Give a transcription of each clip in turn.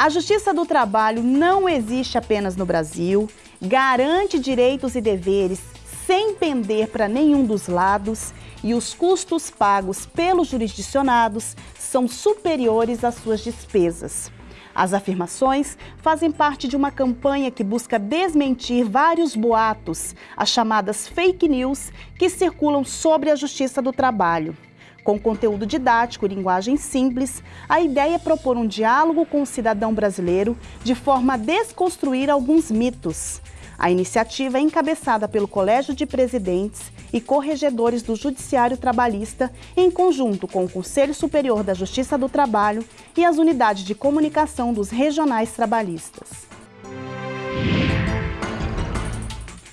A Justiça do Trabalho não existe apenas no Brasil, garante direitos e deveres sem pender para nenhum dos lados e os custos pagos pelos jurisdicionados são superiores às suas despesas. As afirmações fazem parte de uma campanha que busca desmentir vários boatos, as chamadas fake news, que circulam sobre a justiça do trabalho. Com conteúdo didático e linguagem simples, a ideia é propor um diálogo com o cidadão brasileiro de forma a desconstruir alguns mitos. A iniciativa é encabeçada pelo Colégio de Presidentes e Corregedores do Judiciário Trabalhista, em conjunto com o Conselho Superior da Justiça do Trabalho e as unidades de comunicação dos regionais trabalhistas.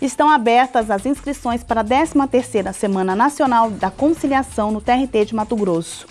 Estão abertas as inscrições para a 13ª Semana Nacional da Conciliação no TRT de Mato Grosso.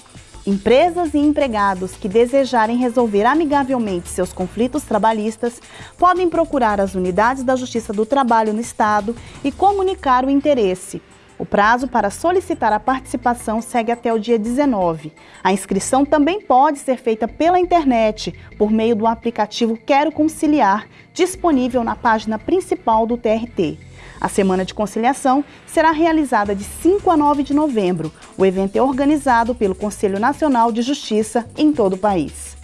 Empresas e empregados que desejarem resolver amigavelmente seus conflitos trabalhistas podem procurar as unidades da Justiça do Trabalho no Estado e comunicar o interesse. O prazo para solicitar a participação segue até o dia 19. A inscrição também pode ser feita pela internet, por meio do aplicativo Quero Conciliar, disponível na página principal do TRT. A Semana de Conciliação será realizada de 5 a 9 de novembro. O evento é organizado pelo Conselho Nacional de Justiça em todo o país.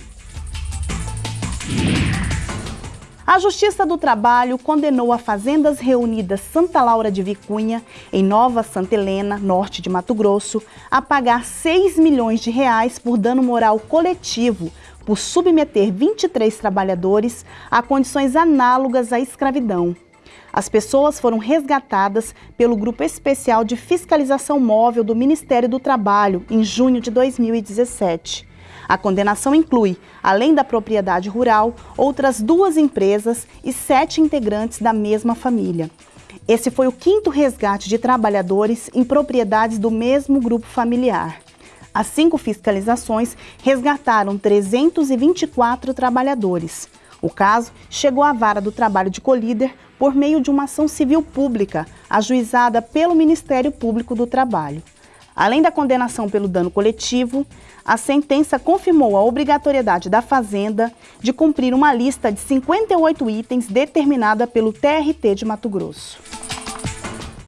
A Justiça do Trabalho condenou a Fazendas Reunidas Santa Laura de Vicunha, em Nova Santa Helena, norte de Mato Grosso, a pagar 6 milhões de reais por dano moral coletivo por submeter 23 trabalhadores a condições análogas à escravidão. As pessoas foram resgatadas pelo Grupo Especial de Fiscalização Móvel do Ministério do Trabalho em junho de 2017. A condenação inclui, além da propriedade rural, outras duas empresas e sete integrantes da mesma família. Esse foi o quinto resgate de trabalhadores em propriedades do mesmo grupo familiar. As cinco fiscalizações resgataram 324 trabalhadores. O caso chegou à vara do trabalho de Colíder por meio de uma ação civil pública, ajuizada pelo Ministério Público do Trabalho. Além da condenação pelo dano coletivo, a sentença confirmou a obrigatoriedade da Fazenda de cumprir uma lista de 58 itens determinada pelo TRT de Mato Grosso.